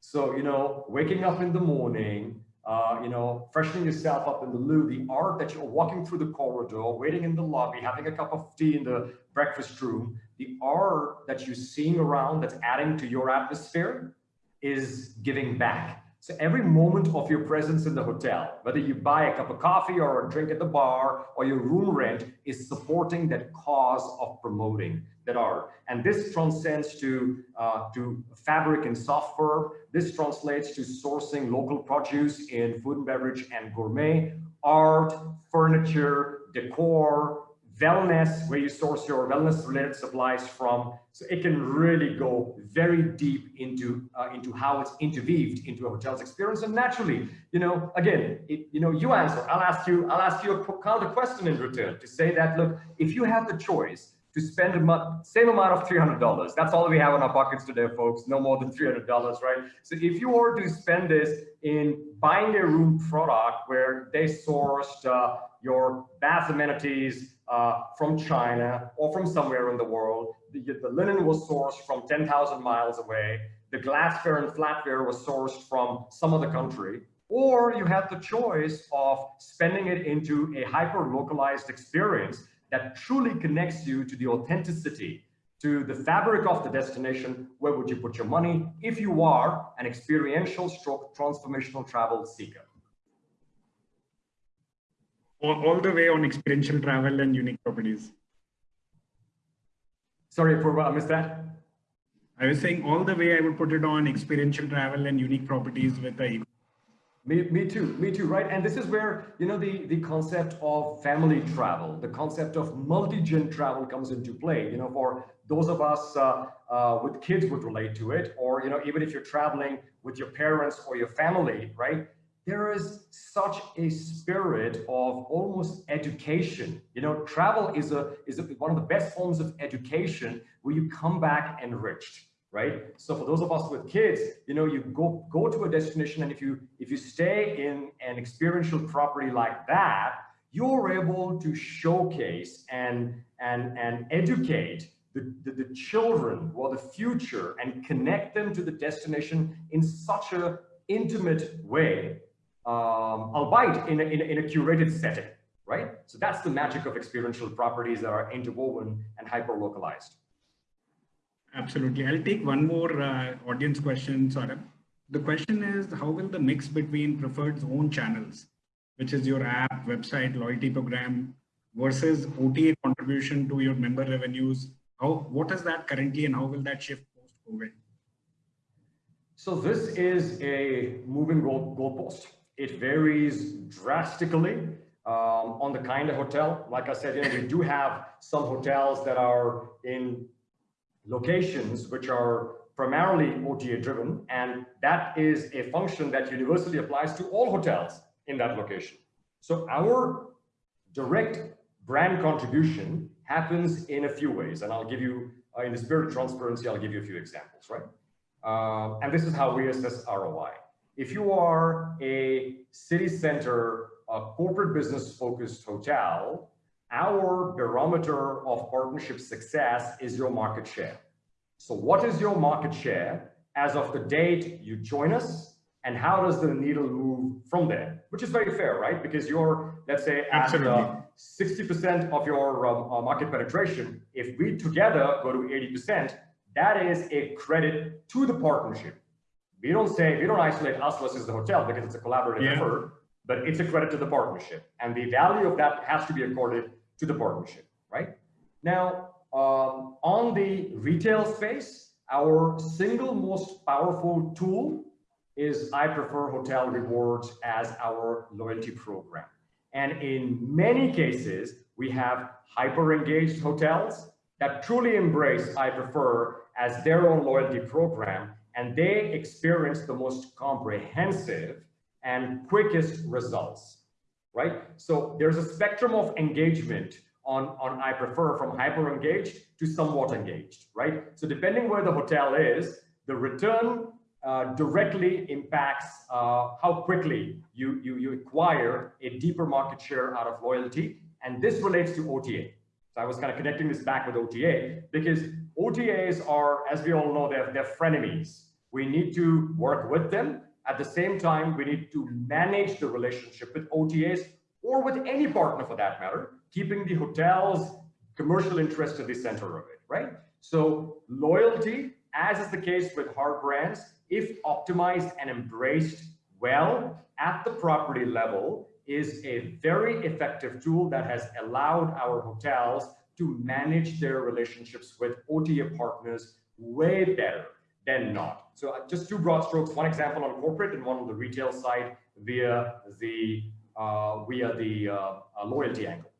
S2: So, you know, waking up in the morning, uh, you know, freshening yourself up in the loo, the art that you're walking through the corridor, waiting in the lobby, having a cup of tea in the breakfast room, the art that you're seeing around that's adding to your atmosphere is giving back. So every moment of your presence in the hotel, whether you buy a cup of coffee or a drink at the bar or your room rent is supporting that cause of promoting that art. And this transcends to, uh, to fabric and software. This translates to sourcing local produce in food and beverage and gourmet, art, furniture, decor, wellness, where you source your wellness related supplies from. So it can really go very deep into, uh, into how it's interweaved into a hotel's experience. And naturally, you know, again, it, you know, you answer, I'll ask you, I'll ask you a of question in return to say that, look, if you have the choice to spend a same amount of $300, that's all we have in our pockets today, folks, no more than $300, right? So if you were to spend this in buying a room product where they sourced uh, your bath amenities, uh, from China or from somewhere in the world. The, the linen was sourced from 10,000 miles away. The glassware and flatware was sourced from some other country. Or you have the choice of spending it into a hyper-localized experience that truly connects you to the authenticity, to the fabric of the destination. Where would you put your money if you are an experiential stroke transformational travel seeker?
S1: all, the way on experiential travel and unique properties.
S2: Sorry, Purva, I missed that.
S1: I was saying all the way I would put it on experiential travel and unique properties with the
S2: me, me too, me too, right? And this is where, you know, the, the concept of family travel, the concept of multi-gen travel comes into play. You know, for those of us uh, uh, with kids would relate to it, or, you know, even if you're traveling with your parents or your family, right? there is such a spirit of almost education. You know, travel is a is a, one of the best forms of education where you come back enriched, right? So for those of us with kids, you know, you go go to a destination, and if you if you stay in an experiential property like that, you're able to showcase and and and educate the, the, the children or the future and connect them to the destination in such a intimate way um, albeit in a, in, a, in a curated setting, right? So that's the magic of experiential properties that are interwoven and hyper-localized.
S1: Absolutely. I'll take one more uh, audience question, Saurabh. The question is, how will the mix between Preferred's own channels, which is your app, website, loyalty program, versus OTA contribution to your member revenues, how what is that currently and how will that shift post-COVID?
S2: So this is a moving goal goalpost. It varies drastically um, on the kind of hotel. Like I said, you know, we do have some hotels that are in locations which are primarily OTA driven, and that is a function that universally applies to all hotels in that location. So our direct brand contribution happens in a few ways, and I'll give you, uh, in the spirit of transparency, I'll give you a few examples, right? Um, and this is how we assess ROI. If you are a city center, a corporate business focused hotel, our barometer of partnership success is your market share. So what is your market share as of the date you join us and how does the needle move from there? Which is very fair, right? Because you're, let's say, at 60% of your um, uh, market penetration. If we together go to 80%, that is a credit to the partnership we don't say, we don't isolate us versus the hotel because it's a collaborative yeah. effort, but it's a credit to the partnership. And the value of that has to be accorded to the partnership, right? Now, um, on the retail space, our single most powerful tool is I Prefer Hotel Rewards as our loyalty program. And in many cases, we have hyper-engaged hotels that truly embrace I Prefer as their own loyalty program, and they experience the most comprehensive and quickest results, right? So there's a spectrum of engagement on, on I Prefer from hyper-engaged to somewhat engaged, right? So depending where the hotel is, the return uh, directly impacts uh, how quickly you, you, you acquire a deeper market share out of loyalty. And this relates to OTA. So I was kind of connecting this back with OTA because OTAs are, as we all know, they're, they're frenemies. We need to work with them. At the same time, we need to manage the relationship with OTAs or with any partner for that matter, keeping the hotel's commercial interest at the center of it, right? So loyalty, as is the case with hard brands, if optimized and embraced well at the property level, is a very effective tool that has allowed our hotels to manage their relationships with OTA partners way better than not. So uh, just two broad strokes, one example on corporate and one on the retail side via the, uh, via the uh, uh loyalty angle.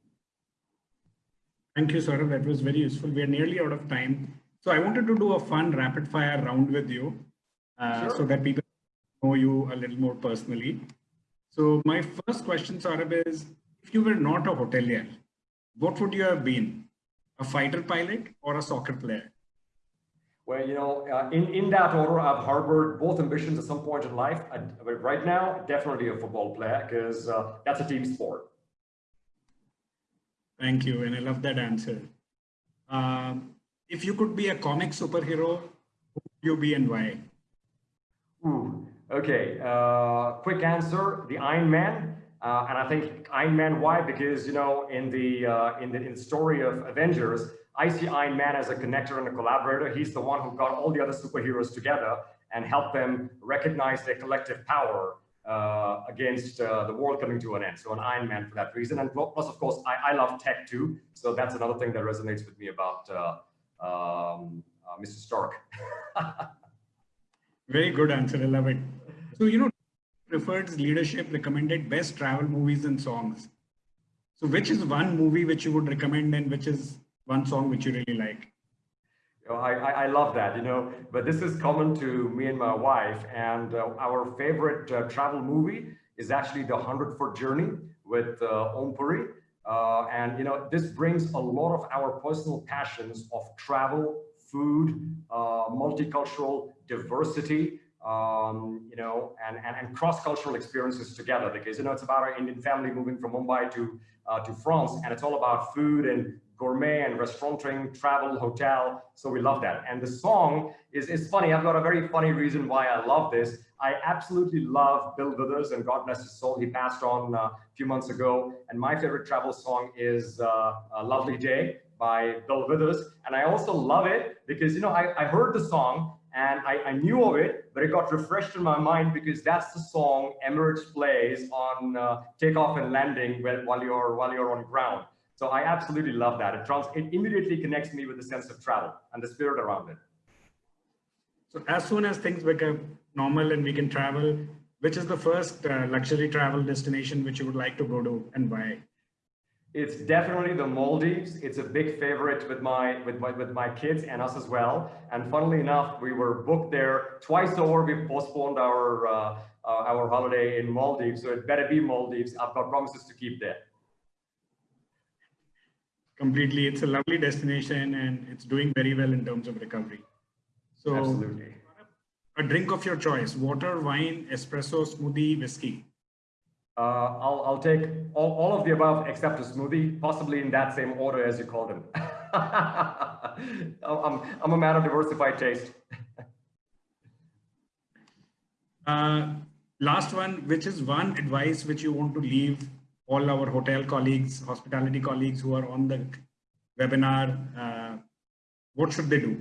S1: Thank you, Saurabh. That was very useful. We are nearly out of time. So I wanted to do a fun rapid fire round with you uh, sure. so that people know you a little more personally. So my first question, Saurabh, is if you were not a hotelier, what would you have been? A fighter pilot or a soccer player?
S2: Well, you know, uh, in, in that order, I've harbored both ambitions at some point in life. I, but right now, definitely a football player because uh, that's a team sport.
S1: Thank you. And I love that answer. Um, if you could be a comic superhero, who would you be and why?
S2: Ooh, okay. Uh, quick answer: the Iron Man. Uh, and I think Iron Man. Why? Because you know, in the uh, in the in the story of Avengers, I see Iron Man as a connector and a collaborator. He's the one who got all the other superheroes together and helped them recognize their collective power uh, against uh, the world coming to an end. So an Iron Man for that reason. And plus, of course, I, I love tech too. So that's another thing that resonates with me about uh, um, uh, Mr. Stark.
S1: Very good answer. I love it. So, you know, Preferred's leadership recommended best travel movies and songs. So which is one movie which you would recommend and which is one song which you really like?
S2: Know, I, I, love that, you know, but this is common to me and my wife. And uh, our favorite uh, travel movie is actually The 100 Foot Journey with uh, Om Puri. Uh, and, you know, this brings a lot of our personal passions of travel, food, uh, multicultural diversity, um, you know, and, and, and cross-cultural experiences together because, you know, it's about our Indian family moving from Mumbai to, uh, to France and it's all about food and gourmet and restauranting, travel, hotel. So we love that. And the song is, is funny. I've got a very funny reason why I love this. I absolutely love Bill Withers and God bless his soul. He passed on uh, a few months ago. And my favorite travel song is uh, A Lovely Day by Bill Withers. And I also love it because, you know, I, I heard the song and I, I, knew of it, but it got refreshed in my mind because that's the song Emirates plays on uh, takeoff and landing while you're while you're on ground. So I absolutely love that. It, trans it immediately connects me with the sense of travel and the spirit around it.
S1: So as soon as things become normal and we can travel, which is the first uh, luxury travel destination which you would like to go to and why?
S2: It's definitely the Maldives. It's a big favorite with my with my with my kids and us as well. And funnily enough, we were booked there twice over. We postponed our uh, uh, our holiday in Maldives, so it better be Maldives. I've got promises to keep there.
S1: Completely, it's a lovely destination and it's doing very well in terms of recovery. So,
S2: absolutely.
S1: A drink of your choice: water, wine, espresso, smoothie, whiskey.
S2: Uh, I'll, I'll take all, all of the above except a smoothie, possibly in that same order as you called them. I'm, I'm a man of diversified taste.
S1: uh, last one, which is one advice which you want to leave all our hotel colleagues, hospitality colleagues who are on the webinar, uh, what should they do?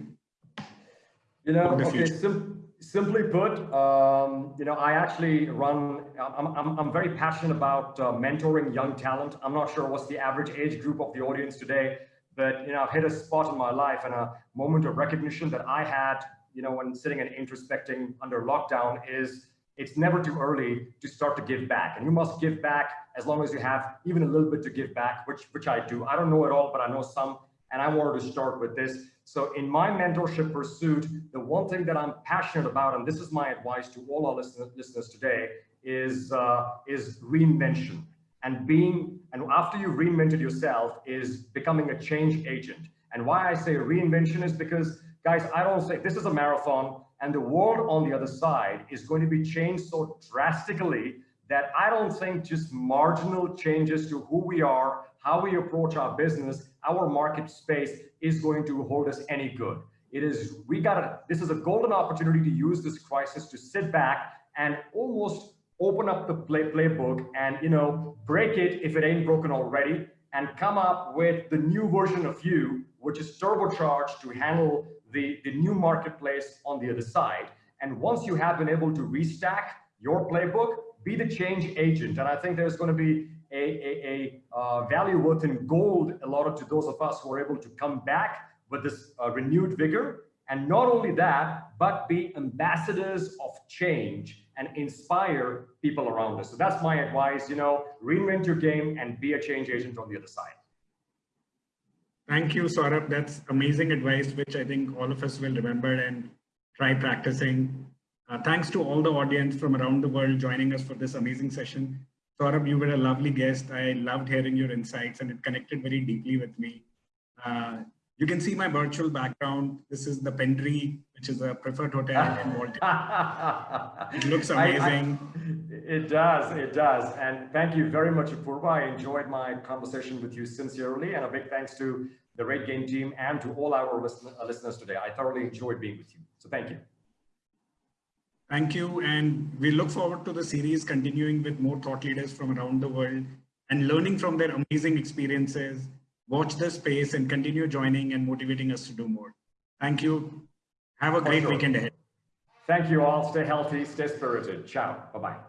S2: You know, okay, sim simply put, um, you know, I actually run, I'm, I'm, I'm very passionate about uh, mentoring young talent. I'm not sure what's the average age group of the audience today, but, you know, I've hit a spot in my life and a moment of recognition that I had, you know, when sitting and introspecting under lockdown is it's never too early to start to give back. And you must give back as long as you have even a little bit to give back, which, which I do. I don't know it all, but I know some. And I wanted to start with this. So in my mentorship pursuit, the one thing that I'm passionate about, and this is my advice to all our listeners, listeners today, is, uh, is reinvention. And being, and after you've reinvented yourself, is becoming a change agent. And why I say reinvention is because, guys, I don't say this is a marathon and the world on the other side is going to be changed so drastically that I don't think just marginal changes to who we are, how we approach our business, our market space is going to hold us any good. It is, we gotta, this is a golden opportunity to use this crisis to sit back and almost open up the play, playbook and, you know, break it if it ain't broken already and come up with the new version of you, which is turbocharged to handle the, the new marketplace on the other side. And once you have been able to restack your playbook, be the change agent. And I think there's going to be a, a, a uh, value worth in gold allotted to those of us who are able to come back with this uh, renewed vigor. And not only that, but be ambassadors of change and inspire people around us. So that's my advice, you know, reinvent your game and be a change agent on the other side.
S1: Thank you, Saurabh. That's amazing advice, which I think all of us will remember and try practicing. Uh, thanks to all the audience from around the world joining us for this amazing session. Saurabh, you were a lovely guest. I loved hearing your insights and it connected very deeply with me. Uh, you can see my virtual background. This is the Pendry, which is a preferred hotel in Baltimore. it looks amazing.
S2: I, I, it does, it does. And thank you very much, Apurva. I enjoyed my conversation with you sincerely. And a big thanks to the RateGain team and to all our listen, uh, listeners today. I thoroughly enjoyed being with you. So thank you.
S1: Thank you. And we look forward to the series continuing with more thought leaders from around the world and learning from their amazing experiences watch the space and continue joining and motivating us to do more. Thank you. Have a great sure. weekend ahead.
S2: Thank you all. Stay healthy, stay spirited. Ciao. Bye-bye.